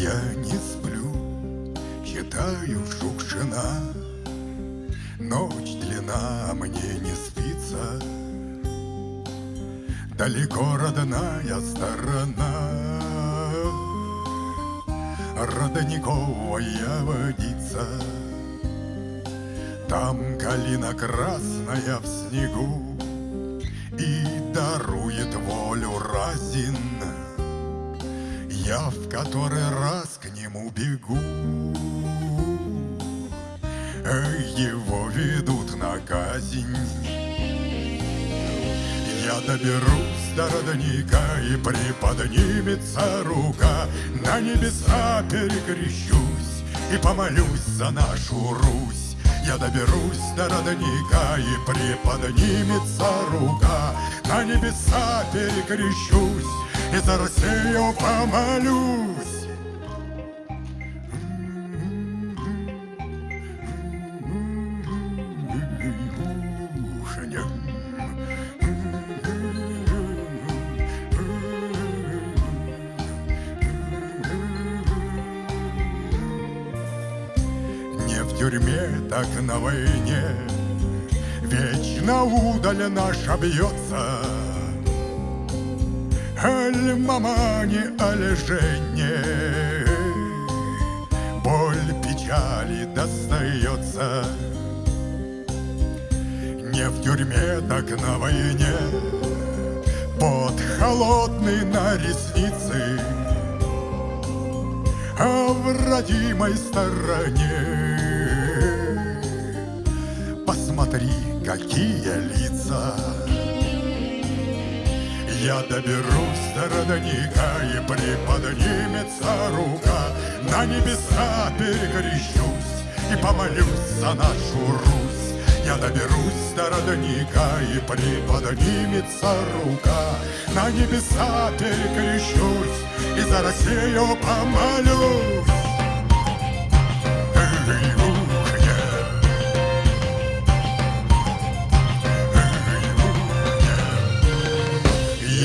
Я не сплю, читаю Шукшина. Ночь длина, мне не спится Далеко родная сторона. Родниковая водица. Там калина красная в снегу И дарует волю разин. Я в который раз к нему бегу. Его ведут на казнь Я доберусь до родника И приподнимется рука. На небеса перекрещусь И помолюсь за нашу Русь. Я доберусь до родника и приподнимется рука. На небеса перекрещусь и за Россию помолюсь. В тюрьме, так на войне. Вечно удаль наша бьется Аль мамане, аль жене. Боль печали достается. Не в тюрьме, так на войне. Под холодный на ресницы А в родимой стороне Посмотри, какие лица. Я доберусь до родника и приподнимется рука. На небеса перекрещусь и помолюсь за нашу Русь. Я доберусь до родника и приподнимется рука. На небеса перекрещусь и за Россию помолюсь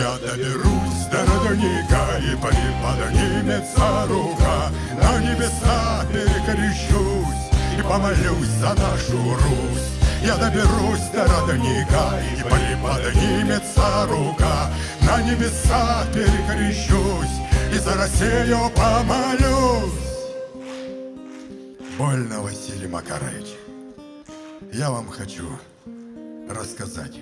Я доберусь до родника и приподнимется рука. На небеса перекрещусь и помолюсь за нашу Русь. Я доберусь до родника и приподнимется рука. На небеса перекрещусь и за Россию помолюсь. Больно, Василий Макарович. Я вам хочу рассказать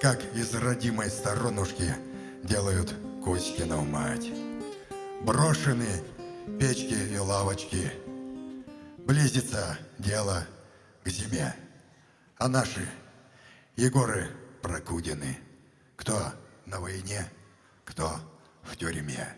как из родимой сторонушки делают Кузькину мать. Брошены печки и лавочки, близится дело к зиме. А наши Егоры Прокудины, кто на войне, кто в тюрьме.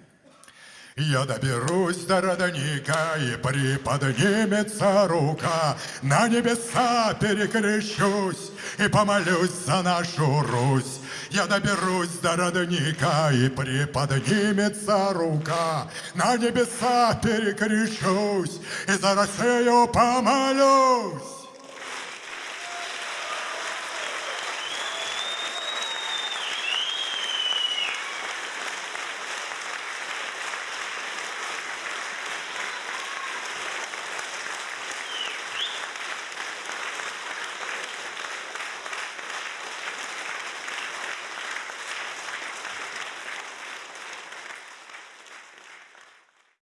Я доберусь до родника, и приподнимется рука, На небеса перекрещусь и помолюсь за нашу Русь. Я доберусь до родника, и приподнимется рука, На небеса перекрещусь и за Россию помолюсь.